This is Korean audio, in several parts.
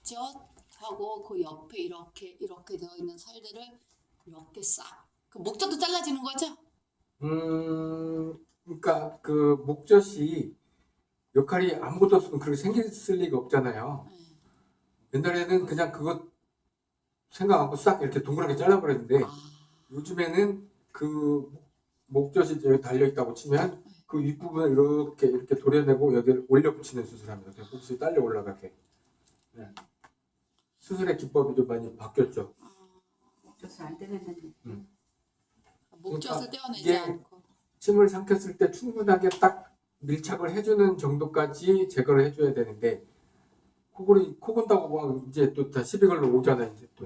목젖하고 그 옆에 이렇게 이렇게 되어 있는 살들을 이렇게 싹. 그 목젖도 잘라지는 거죠? 음, 그러니까 그 목젖이 역할이 아무것도 없으면 그렇게 생겼을 리가 없잖아요. 네. 옛날에는 그냥 그거 생각하고 싹 이렇게 동그랗게 잘라버렸는데 아, 요즘에는 그 목젖이 여기 달려 있다고 치면 그 윗부분을 이렇게 이렇게 도려내고 여기를 올려 붙이는 수술합니다. 목젖이 딸려 올라가게. 네. 수술의 기법이 좀 많이 바뀌었죠. 목젖을 안 떼냈는데. 목젖을 그러니까 떼어내지 않고. 침을 삼켰을 때 충분하게 딱 밀착을 해주는 정도까지 제거를 해줘야 되는데 코골이 코 건다고 막 이제 또 다 시비 걸러 오잖아 이제 또.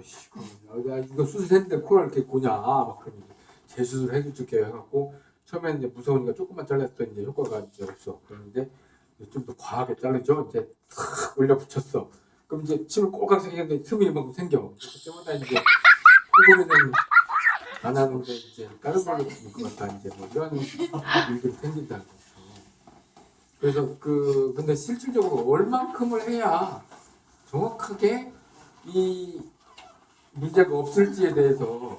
야, 이거 수술했는데 코를 이렇게 고냐? 막 그러면 재수술 해줄게요 해갖고 처음에는 이제 무서우니까 조금만 잘랐더니 이제 효과가 이제 없어. 그런데 좀 더 과하게 자르죠. 이제 탁 올려 붙였어 그럼 이제 침을 꼬깍 생겼는데 틈이 이만큼 생겨 그렇기 때문에 이제 코골이는 안 하는데 이제 다른 걸로 것 같다 이제 뭐 이런 일들이 생긴다는 거죠. 그래서 그 근데 실질적으로 얼만큼을 해야 정확하게 이 문제가 없을지에 대해서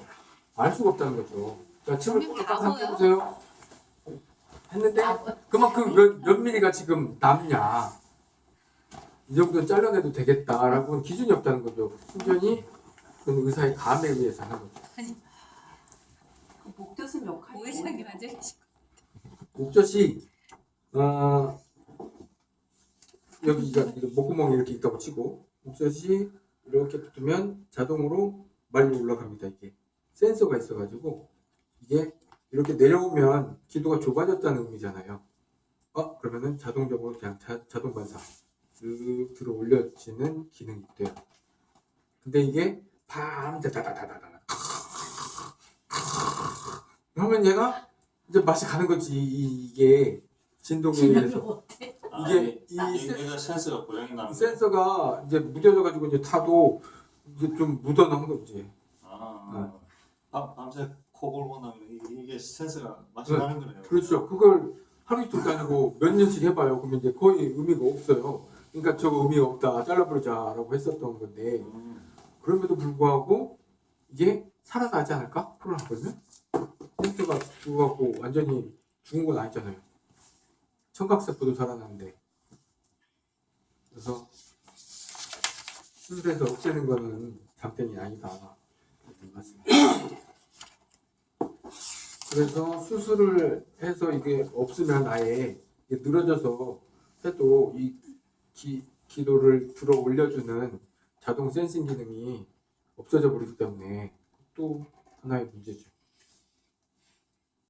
알 수가 없다는 거죠. 자, 침을 딱? 삼켜보세요. 했는데 그만큼 몇, 몇 미리가 지금 남냐. 이 정도는 잘라내도 되겠다라고 기준이 없다는 거죠. 순전히 그 의사의 감에 의해서 하는 거죠. 그 목젖은 역할이 오해장님? 앉아 계시고. 목젖이 어 여기가 목구멍이 이렇게 있다고 치고 목젖이 이렇게 붙으면 자동으로 말려 올라갑니다 이게 센서가 있어가지고 이게 이렇게 내려오면 기도가 좁아졌다는 의미잖아요 어 그러면은 자동적으로 그냥 자, 자동 반사 쓱 들어 올려지는 기능이 있대요. 근데 이게 밤새 다다다다다 그러면 얘가 이제 맛이 가는 거지. 이- 이게 진동에 의해서. 이게 이이 센- 얘가 센서가 고장이 나는. 센서가 이제 무뎌져 가지고 이제 타도 이게 좀 묻어나온 거지 아, 밤, 밤새 코 골고 나면 이- 이게 센서가 맛이 네. 나는 거네요. 그렇죠. 그걸 하루 이틀도 아니고 몇 년씩 해봐요. 그러면 이제 거의 의미가 없어요 그러니까 저거 의미가 없다 잘라버리자라고 했었던 건데 음, 그럼에도 불구하고 이게 살아나지 않을까? 코를 하거든요 센서가 죽어갖고 완전히 죽은 건 아니잖아요 청각세포도 살아나는데 그래서 수술해서 없애는 거는 장땡이 아니다. 그래서 수술을 해서 이게 없으면 아예 이게 늘어져서 해도 이 기, 기도를 들어 올려주는 자동 센싱 기능이 없어져 버리기 때문에 또 하나의 문제죠.